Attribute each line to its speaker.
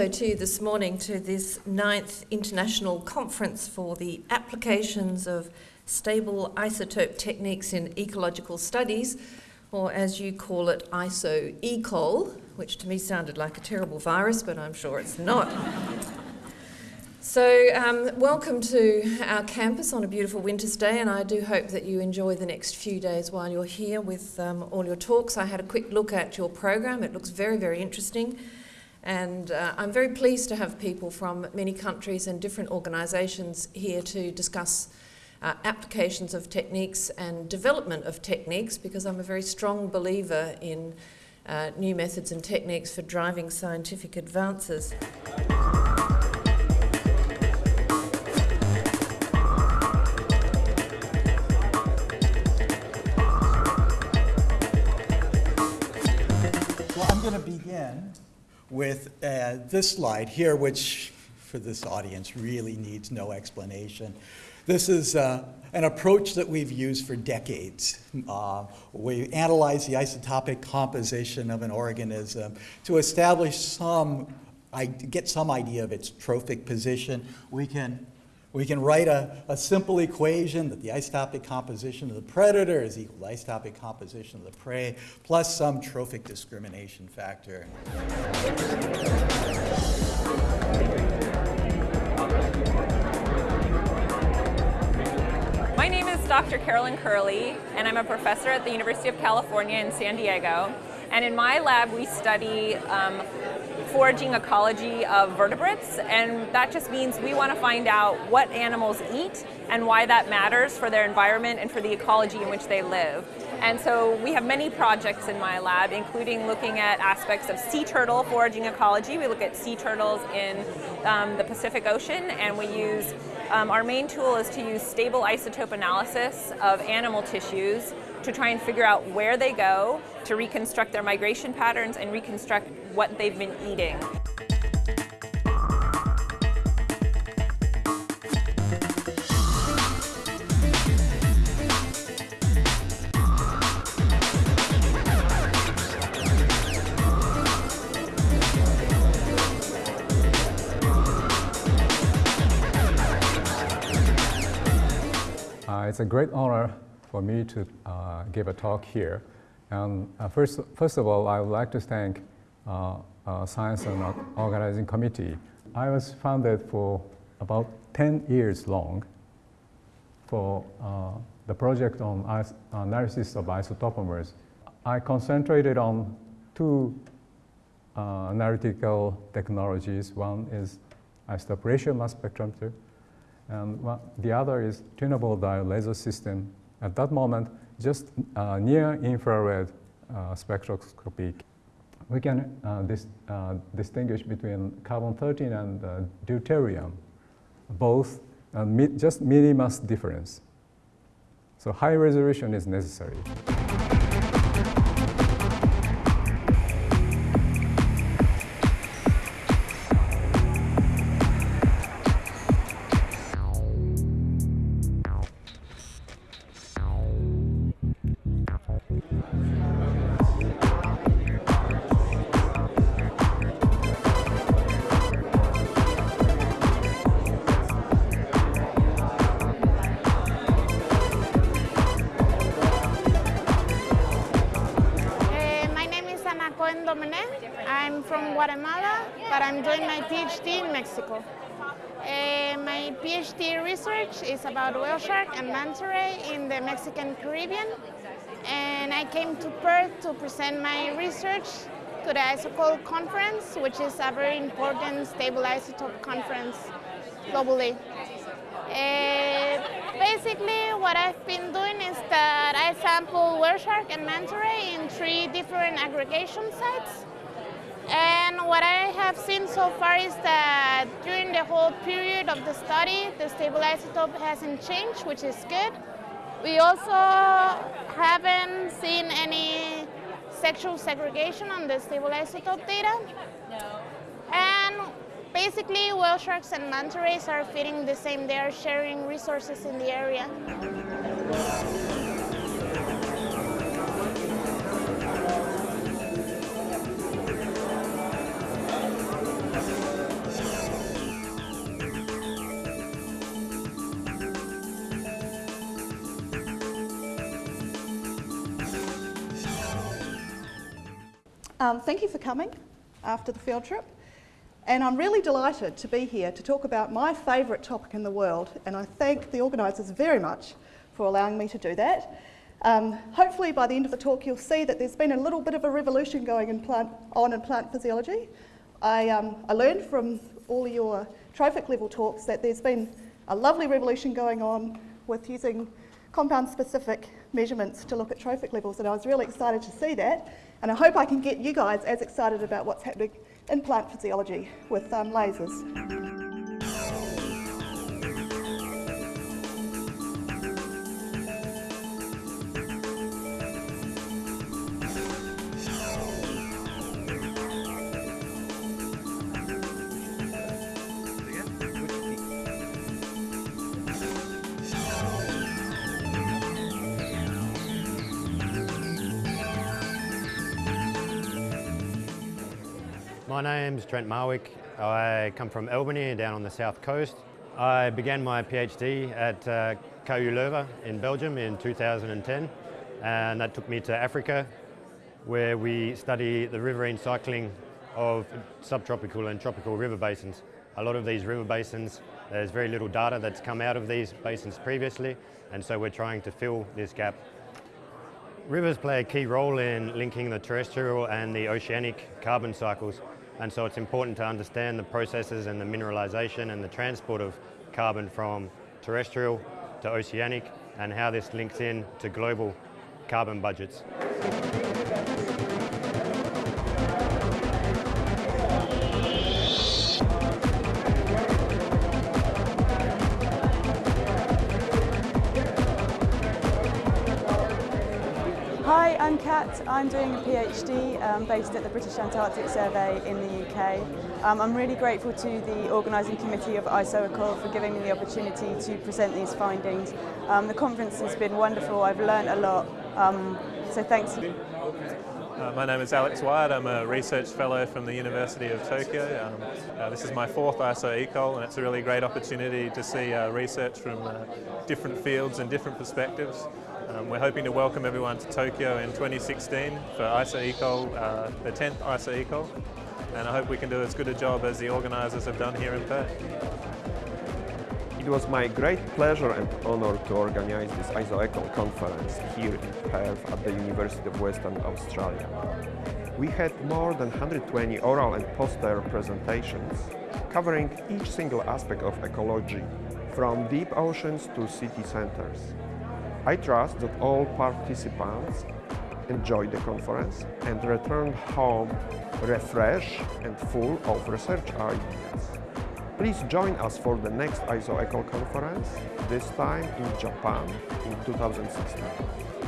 Speaker 1: also to you this morning to this ninth international conference for the applications of stable isotope techniques in ecological studies, or as you call it, ISO-ECOL, which to me sounded like a terrible virus, but I'm sure it's not. So, um, welcome to our campus on a beautiful winter's day, and I do hope that you enjoy the next few days while you're here with um, all your talks. I had a quick look at your program, it looks very, very interesting, and uh, I'm very pleased to have people from many countries and different organisations here to discuss uh, applications of techniques and development of techniques because I'm a very strong believer in uh, new methods and techniques for driving scientific advances.
Speaker 2: Well, I'm going to begin with uh, this slide here, which for this audience really needs no explanation. This is uh, an approach that we've used for decades. Uh, we analyze the isotopic composition of an organism to establish some, I get some idea of its trophic position. We can we can write a, a simple equation that the isotopic composition of the predator is equal to isotopic composition of the prey plus some trophic discrimination factor.
Speaker 3: My name is Dr. Carolyn Kurle, and I'm a professor at the University of California in San Diego. And in my lab, we study um, foraging ecology of vertebrates, and that just means we want to find out what animals eat and why that matters for their environment and for the ecology in which they live. And so we have many projects in my lab, including looking at aspects of sea turtle foraging ecology. We look at sea turtles in um, the Pacific Ocean, and we use, um, our main tool is to use stable isotope analysis of animal tissues to try and figure out where they go, to reconstruct their migration patterns and reconstruct what they've been eating.
Speaker 4: It's a great honor for me to uh, give a talk here. And uh, first, first of all, I would like to thank uh, Science and Organizing Committee. I was founded for about 10 years long for the project on analysis of isotopomers. I concentrated on two uh, analytical technologies. One is isotope ratio mass spectrometer, and the other is tunable diode laser system at that moment, just uh, near infrared uh, spectroscopy, we can uh, dis uh, distinguish between carbon-13 and uh, deuterium, both mi just minimus difference. So high resolution is necessary.
Speaker 5: From Guatemala, but I'm doing my PhD in Mexico. Uh, my PhD research is about whale shark and manta ray in the Mexican Caribbean. And I came to Perth to present my research to the ISOCOL conference, which is a very important stable isotope conference globally. Uh, basically, what I've been doing is that I sample whale shark and manta ray in three different aggregation sites. What I have seen so far is that during the whole period of the study, the stable isotope hasn't changed, which is good. We also haven't seen any sexual segregation on the stable isotope data. And basically, whale sharks and manta rays are feeding the same. They are sharing resources in the area.
Speaker 6: Um, thank you for coming after the field trip. And I'm really delighted to be here to talk about my favourite topic in the world, and I thank the organisers very much for allowing me to do that. Um, hopefully by the end of the talk you'll see that there's been a little bit of a revolution going in plant, on in plant physiology. I, um, I learned from all your trophic level talks that there's been a lovely revolution going on with using compound specific measurements to look at trophic levels and I was really excited to see that and I hope I can get you guys as excited about what's happening in plant physiology with um, lasers.
Speaker 7: My name's Trent Marwick. I come from Albany down on the south coast. I began my PhD at uh, KU Leuven in Belgium in 2010 and that took me to Africa where we study the riverine cycling of subtropical and tropical river basins. A lot of these river basins, there's very little data that's come out of these basins previously and so we're trying to fill this gap. Rivers play a key role in linking the terrestrial and the oceanic carbon cycles and so it's important to understand the processes and the mineralization and the transport of carbon from terrestrial to oceanic and how this links in to global carbon budgets.
Speaker 8: I'm Kat. I'm doing a PhD um, based at the British Antarctic Survey in the UK. Um, I'm really grateful to the organising committee of ISOECOL for giving me the opportunity to present these findings. Um, the conference has been wonderful. I've learned a lot. Um, so thanks.
Speaker 9: Uh, my name is Alex Wyatt. I'm a research fellow from the University of Tokyo. Um, uh, this is my fourth ISO-ECOL and it's a really great opportunity to see uh, research from uh, different fields and different perspectives. Um, we're hoping to welcome everyone to Tokyo in 2016 for ISO-ECOL, uh, the 10th ISO-ECOL, and I hope we can do as good a job as the organisers have done here in Perth.
Speaker 10: It was my great pleasure and honor to organize this ISO-ECOL conference here in Perth at the University of Western Australia. We had more than 120 oral and poster presentations covering each single aspect of ecology, from deep oceans to city centers. I trust that all participants enjoyed the conference and returned home refreshed and full of research ideas. Please join us for the next ISO-ECOL conference, this time in Japan in 2016.